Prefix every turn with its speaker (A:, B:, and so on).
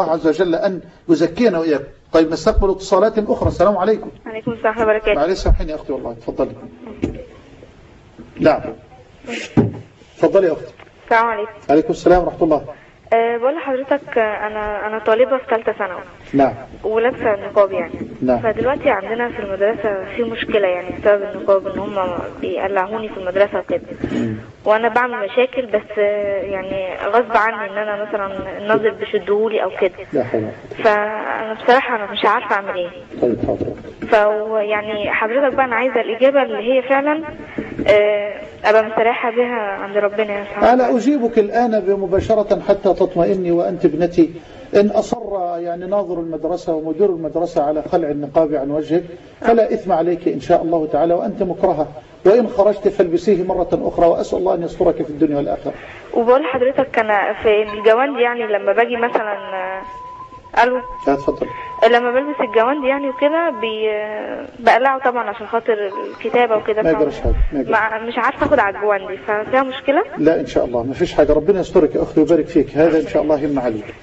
A: الله عز وجل أن يزكينا وإياكم. طيب نستقبل اتصالات أخرى. السلام عليكم.
B: عليكم السلام ورحمة الله وبركاته.
A: معلش سامحيني يا أختي والله. تفضلي. نعم. تفضلي يا أختي.
B: السلام عليكم.
A: عليكم السلام ورحمة الله.
B: أه بقول لحضرتك آه، أنا أنا طالبة في ثالثة ثانوي.
A: نعم.
B: ولابسة النقاب يعني.
A: نعم.
B: فدلوقتي عندنا في المدرسة في مشكلة يعني بسبب النقاب إن هم بيقلعوني في المدرسة وكده. وأنا بعمل مشاكل بس آه، يعني غصب عني إن أنا مثلا الناظر بيشدهولي أو كده.
A: لا حول ولا
B: فأنا بصراحة أنا مش عارفة أعمل إيه.
A: قوة. طيب حاضر.
B: فهو يعني حضرتك بقى أنا عايزة الإجابة اللي هي فعلا آه، أبقى مستريحة بها عند ربنا سبحانه
A: أنا أجيبك الآن بمباشرة حتى تطمئني وأنت ابنتي. إن أصر يعني ناظر المدرسة ومدير المدرسة على خلع النقاب عن وجهك فلا إثم عليك إن شاء الله تعالى وأنت مكرهة. وإن خرجت فالبسيه مرة أخرى وأسأل الله أن يسترك في الدنيا والآخرة.
B: وبقول لحضرتك أنا في الجوانتي يعني لما باجي مثلا ألو؟
A: لا تفضل
B: لما بلبس الجوانتي يعني وكده بي... بقلعه طبعا عشان خاطر الكتابة وكده
A: ما يجراش حاجة، ما يجراش.
B: مع- مش عارفة آخد على الجوانتي ففيها مشكلة؟
A: لا إن شاء الله. ما فيش حاجة. ربنا يسترك يا أختي ويبارك فيك. هذا إن شاء الله يمنع عليك.